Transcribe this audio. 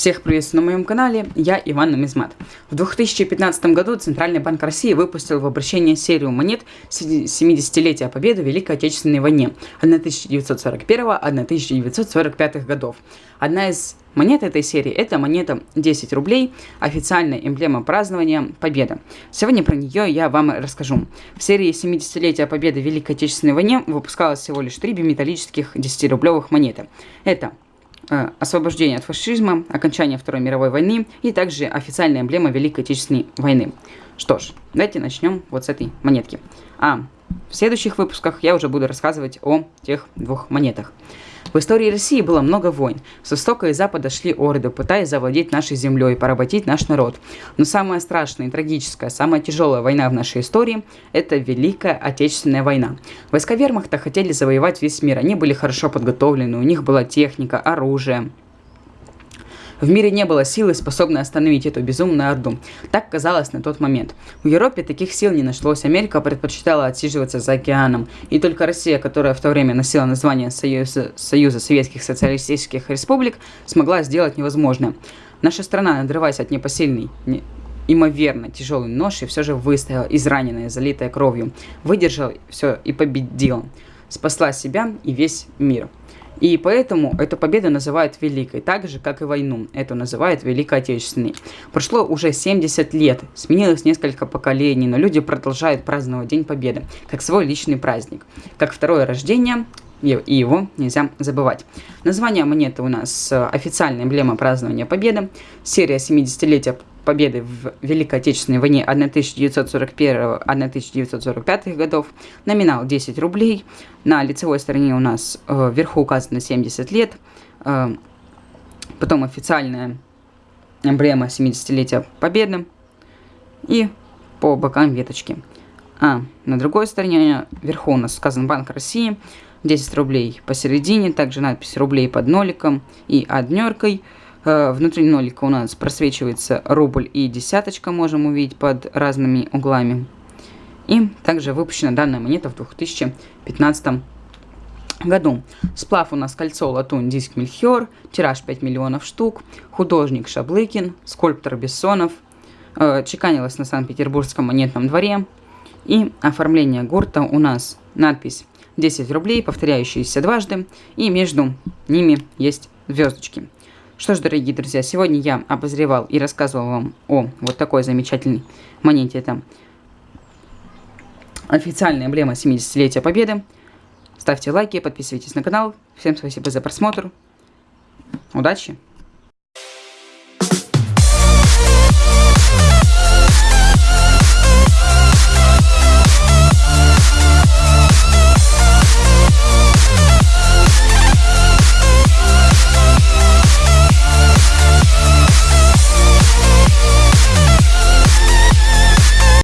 Всех приветствую на моем канале, я Иван Нумизмат. В 2015 году Центральный банк России выпустил в обращение серию монет 70-летия Победы в Великой Отечественной войне 1941-1945 годов. Одна из монет этой серии это монета 10 рублей, официальная эмблема празднования Победы. Сегодня про нее я вам расскажу. В серии 70-летия Победы в Великой Отечественной войне выпускалось всего лишь три биметаллических 10-рублевых монеты. Это освобождение от фашизма, окончание Второй мировой войны и также официальная эмблема Великой Отечественной войны. Что ж, давайте начнем вот с этой монетки. А в следующих выпусках я уже буду рассказывать о тех двух монетах. В истории России было много войн. С востока и запада шли орды, пытаясь завладеть нашей землей, поработить наш народ. Но самая страшная и трагическая, самая тяжелая война в нашей истории – это Великая Отечественная война. Войска вермахта хотели завоевать весь мир. Они были хорошо подготовлены, у них была техника, оружие. В мире не было силы, способной остановить эту безумную орду. Так казалось на тот момент. В Европе таких сил не нашлось. Америка предпочитала отсиживаться за океаном. И только Россия, которая в то время носила название Союза, Союза Советских Социалистических Республик, смогла сделать невозможное. Наша страна, надрываясь от непосильной, не, имоверно тяжелой ноши, все же выстояла, израненная, залитая кровью. Выдержала все и победила. Спасла себя и весь мир. И поэтому эту победу называют великой, так же, как и войну. Эту называют Великой Отечественной. Прошло уже 70 лет, сменилось несколько поколений, но люди продолжают праздновать День Победы, как свой личный праздник. Как второе рождение, и его нельзя забывать. Название монеты у нас э, официальная эмблема празднования Победы, серия 70-летия победы в Великой Отечественной войне 1941-1945 годов, номинал 10 рублей, на лицевой стороне у нас э, вверху указано 70 лет, э, потом официальная эмблема 70-летия победы. И по бокам веточки. А на другой стороне вверху у нас сказан Банк России, 10 рублей посередине, также надпись рублей под ноликом и однеркой. Э, внутри нолика у нас просвечивается рубль и десяточка, можем увидеть под разными углами. И также выпущена данная монета в 2015 году. Сплав у нас кольцо, латунь, диск Мельхиор, тираж 5 миллионов штук, художник Шаблыкин, скульптор Бессонов, э, чеканилось на Санкт-Петербургском монетном дворе. И оформление гурта у нас надпись 10 рублей, повторяющиеся дважды, и между ними есть звездочки. Что ж, дорогие друзья, сегодня я обозревал и рассказывал вам о вот такой замечательной монете. Это официальная эмблема 70-летия Победы. Ставьте лайки, подписывайтесь на канал. Всем спасибо за просмотр. Удачи!